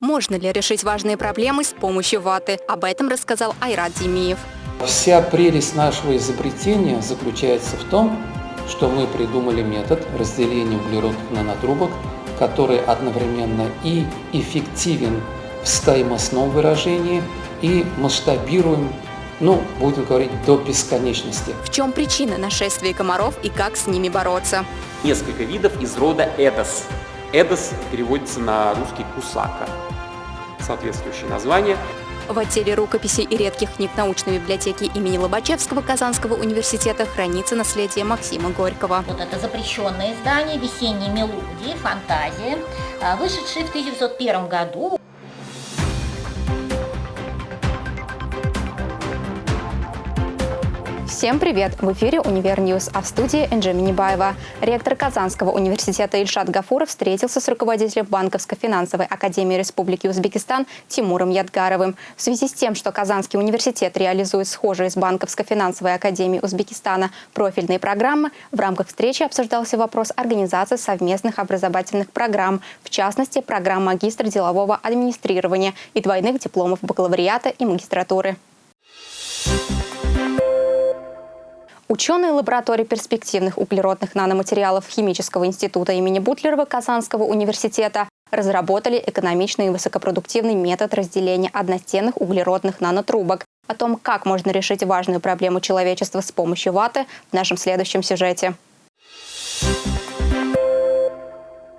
Можно ли решить важные проблемы с помощью ваты? Об этом рассказал Айрат Демиев. Вся прелесть нашего изобретения заключается в том, что мы придумали метод разделения углеродных нанотрубок, который одновременно и эффективен в стоимостном выражении, и масштабируем, ну, будем говорить, до бесконечности. В чем причина нашествия комаров и как с ними бороться? Несколько видов из рода Эдос. Эдос переводится на русский «кусака». Соответствующее название. В отделе рукописей и редких книг научной библиотеки имени Лобачевского Казанского университета хранится наследие Максима Горького. Вот это запрещенное издание «Весенние мелодии», «Фантазия», а, вышедшее в 1901 году. Всем привет! В эфире «Univer News», а в студии Энджи Минибаева. Ректор Казанского университета Ильшат Гафуров встретился с руководителем Банковско-финансовой академии Республики Узбекистан Тимуром Ядгаровым. В связи с тем, что Казанский университет реализует схожие с Банковско-финансовой академией Узбекистана профильные программы, в рамках встречи обсуждался вопрос организации совместных образовательных программ, в частности, программ магистра делового администрирования и двойных дипломов бакалавриата и магистратуры. Ученые лаборатории перспективных углеродных наноматериалов Химического института имени Бутлерова Казанского университета разработали экономичный и высокопродуктивный метод разделения одностенных углеродных нанотрубок. О том, как можно решить важную проблему человечества с помощью ваты, в нашем следующем сюжете.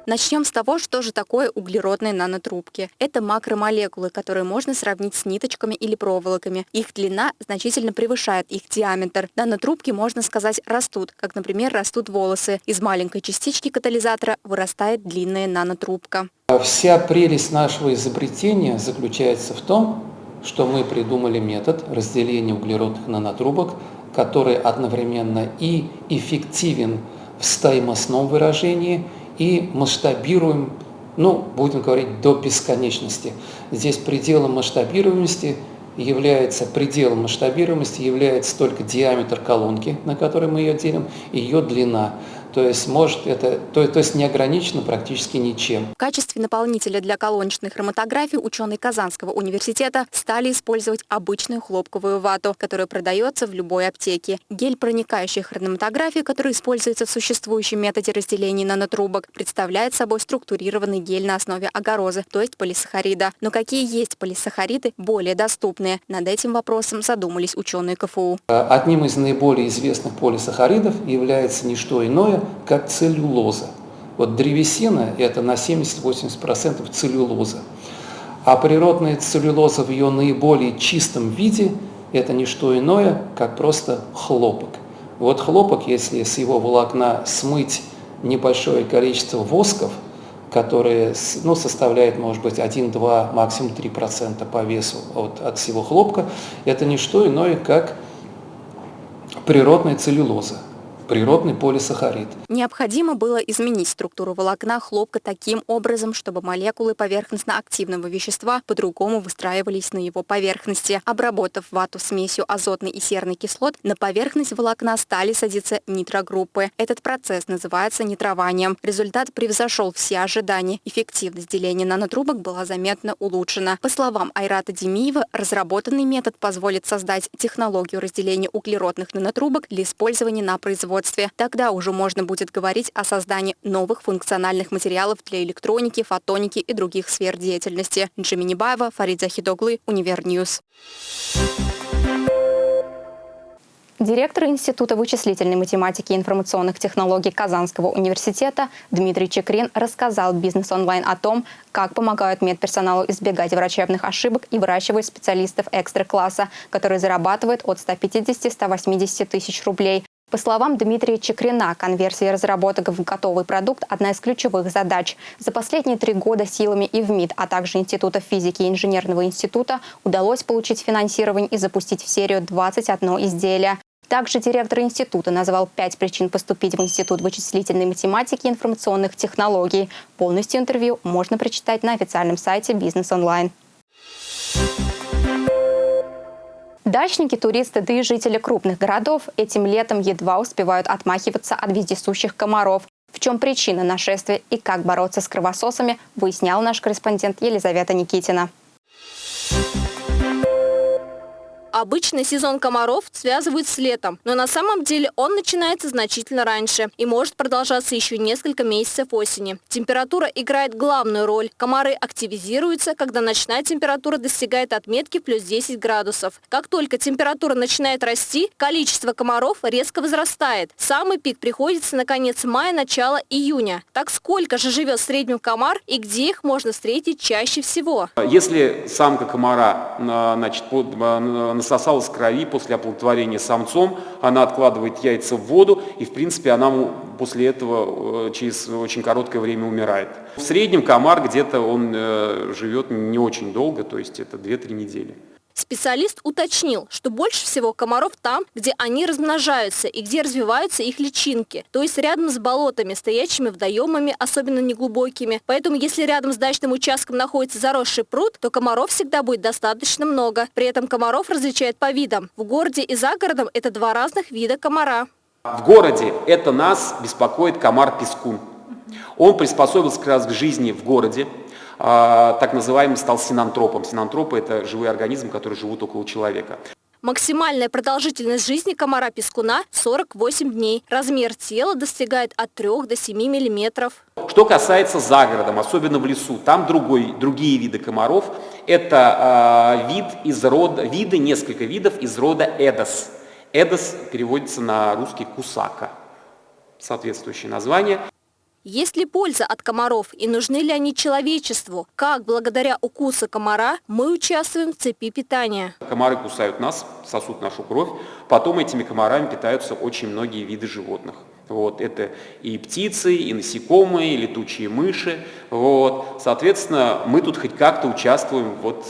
Начнем с того, что же такое углеродные нанотрубки. Это макромолекулы, которые можно сравнить с ниточками или проволоками. Их длина значительно превышает их диаметр. Нанотрубки, можно сказать, растут, как, например, растут волосы. Из маленькой частички катализатора вырастает длинная нанотрубка. Вся прелесть нашего изобретения заключается в том, что мы придумали метод разделения углеродных нанотрубок, который одновременно и эффективен в стоимостном выражении – и масштабируем, ну, будем говорить, до бесконечности. Здесь пределом масштабируемости является, пределом масштабируемости является только диаметр колонки, на которой мы ее делим, и ее длина. То есть может это, то, то есть не ограничено практически ничем. В качестве наполнителя для колоночной хроматографии ученые Казанского университета стали использовать обычную хлопковую вату, которая продается в любой аптеке. Гель проникающей хроматографии, который используется в существующем методе разделения нанотрубок, представляет собой структурированный гель на основе агарозы, то есть полисахарида. Но какие есть полисахариды более доступные? Над этим вопросом задумались ученые КФУ. Одним из наиболее известных полисахаридов является не что иное, как целлюлоза. Вот древесина – это на 70-80% целлюлоза. А природная целлюлоза в ее наиболее чистом виде – это не что иное, как просто хлопок. Вот хлопок, если с его волокна смыть небольшое количество восков, которые ну, составляет, может быть, 1-2, максимум 3% по весу от, от всего хлопка, это не что иное, как природная целлюлоза природный полисахарид. Необходимо было изменить структуру волокна хлопка таким образом, чтобы молекулы поверхностно-активного вещества по-другому выстраивались на его поверхности. Обработав вату смесью азотной и серной кислот, на поверхность волокна стали садиться нитрогруппы. Этот процесс называется нитрованием. Результат превзошел все ожидания. Эффективность деления нанотрубок была заметно улучшена. По словам Айрата Демиева, разработанный метод позволит создать технологию разделения углеродных нанотрубок для использования на производстве производстве. Тогда уже можно будет говорить о создании новых функциональных материалов для электроники, фотоники и других сфер деятельности. Энджи Минибаева, Фарид Захид оглы, Univer News. Директор Института вычислительной математики и информационных технологий Казанского университета Дмитрий Чикрин рассказал «Бизнес онлайн» о том, как помогают медперсоналу избегать врачебных ошибок и выращивают специалистов экстра-класса, которые зарабатывают от 150-180 тысяч рублей. По словам Дмитрия Чикрина, конверсия разработок в готовый продукт – одна из ключевых задач. За последние три года силами ИВМиИТ, а также Института физики и инженерного института удалось получить финансирование и запустить в серию 21 изделия. Также директор института назвал пять причин поступить в Институт вычислительной математики и информационных технологий. Полностью интервью можно прочитать на официальном сайте «Бизнес онлайн». Дачники, туристы, да и жители крупных городов этим летом едва успевают отмахиваться от вездесущих комаров. В чем причина нашествия и как бороться с кровососами, выяснял наш корреспондент Елизавета Никитина. Обычно сезон комаров связывают с летом, но на самом деле он начинается значительно раньше и может продолжаться еще несколько месяцев осени. Температура играет главную роль. Комары активизируются, когда ночная температура достигает отметки плюс 10 градусов. Как только температура начинает расти, количество комаров резко возрастает. Самый пик приходится на конец мая, начало июня. Так сколько же живет в среднем комар и где их можно встретить чаще всего? Если самка комара значит, насосалась крови после оплодотворения самцом, она откладывает яйца в воду, и в принципе она после этого э, через очень короткое время умирает. В среднем комар где-то он э, живет не очень долго, то есть это 2-3 недели. Специалист уточнил, что больше всего комаров там, где они размножаются и где развиваются их личинки, то есть рядом с болотами, стоящими водоемами, особенно неглубокими. Поэтому если рядом с дачным участком находится заросший пруд, то комаров всегда будет достаточно много. При этом комаров различают по видам. В городе и за городом это два разных вида комара. В городе это нас беспокоит комар-пескун. Он приспособился как раз к жизни в городе, так называемым стал синантропом. Синантропы – это живые организмы, которые живут около человека. Максимальная продолжительность жизни комара-пескуна – 48 дней. Размер тела достигает от 3 до 7 миллиметров. Что касается загородом, особенно в лесу, там другой, другие виды комаров. Это э, вид из рода, виды, несколько видов из рода Эдос. Эдос переводится на русский кусака. Соответствующее название. Есть ли польза от комаров и нужны ли они человечеству? Как благодаря укусу комара мы участвуем в цепи питания? Комары кусают нас, сосут нашу кровь. Потом этими комарами питаются очень многие виды животных. Вот, это и птицы, и насекомые, и летучие мыши. Вот. Соответственно, мы тут хоть как-то участвуем вот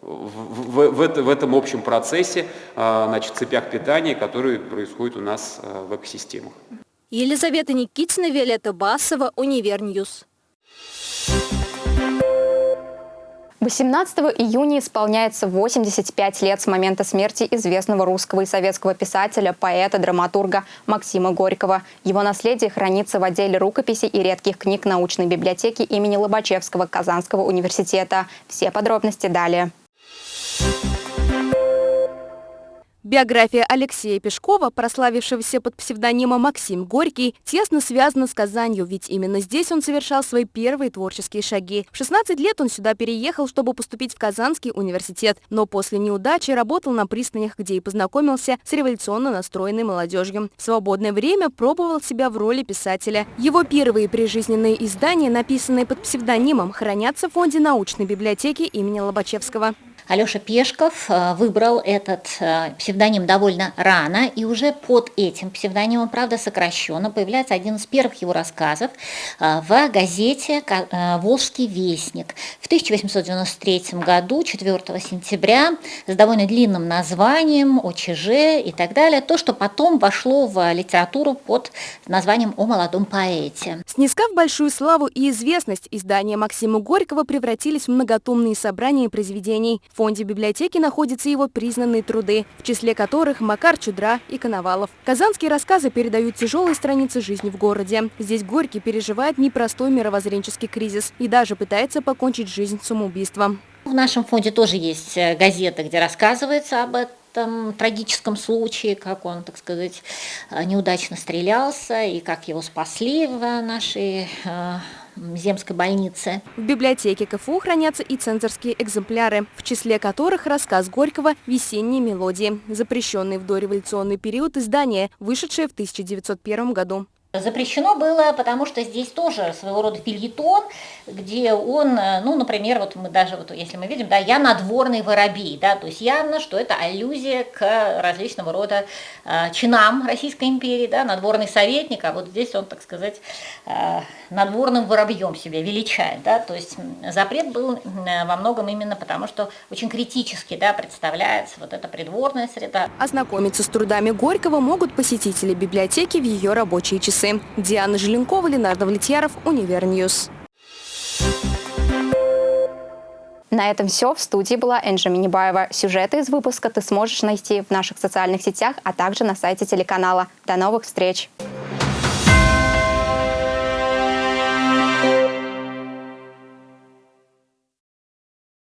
в, в, в, это, в этом общем процессе, а, значит, цепях питания, которые происходят у нас а, в экосистемах. Елизавета Никитина, Виолетта Басова, Univer News. 18 июня исполняется 85 лет с момента смерти известного русского и советского писателя, поэта, драматурга Максима Горького. Его наследие хранится в отделе рукописей и редких книг научной библиотеки имени Лобачевского Казанского университета. Все подробности далее. Биография Алексея Пешкова, прославившегося под псевдонимом Максим Горький, тесно связана с Казанью, ведь именно здесь он совершал свои первые творческие шаги. В 16 лет он сюда переехал, чтобы поступить в Казанский университет, но после неудачи работал на пристанях, где и познакомился с революционно настроенной молодежью. В свободное время пробовал себя в роли писателя. Его первые прижизненные издания, написанные под псевдонимом, хранятся в фонде научной библиотеки имени Лобачевского. Алеша Пешков э, выбрал этот э, псевдоним довольно рано, и уже под этим псевдонимом, правда сокращенно, появляется один из первых его рассказов э, в газете «Волжский вестник» в 1893 году, 4 сентября, с довольно длинным названием «ОЧЖ» и так далее, то, что потом вошло в литературу под названием «О молодом поэте». Снискав большую славу и известность, издания Максима Горького превратились в многотомные собрания произведений – фонде библиотеки находятся его признанные труды, в числе которых Макар Чудра и Коновалов. Казанские рассказы передают тяжелые страницы жизни в городе. Здесь Горький переживает непростой мировоззренческий кризис и даже пытается покончить жизнь самоубийством. В нашем фонде тоже есть э, газета, где рассказывается об этом трагическом случае, как он, так сказать, э, неудачно стрелялся и как его спасли в нашей э, земской больницы. В библиотеке КФУ хранятся и цензорские экземпляры, в числе которых рассказ Горького «Весенние мелодии», запрещенный в дореволюционный период издания, вышедшее в 1901 году. Запрещено было, потому что здесь тоже своего рода фильетон, где он, э, ну, например, вот мы даже, вот если мы видим, да, я надворный воробей, да, то есть явно, что это аллюзия к различного рода э, чинам Российской империи, да, надворный советник, а вот здесь он, так сказать, э, надворным воробьем себя величает, да, то есть запрет был э, во многом именно потому, что очень критически, да, представляется вот эта придворная среда. Ознакомиться с трудами Горького могут посетители библиотеки в ее рабочие часы часы. Диана Желенкова, Ленардо Влетьяров, Univer News. На этом все. В студии была Энджи Минибаева. Сюжеты из выпуска ты сможешь найти в наших социальных сетях, а также на сайте телеканала. До новых встреч!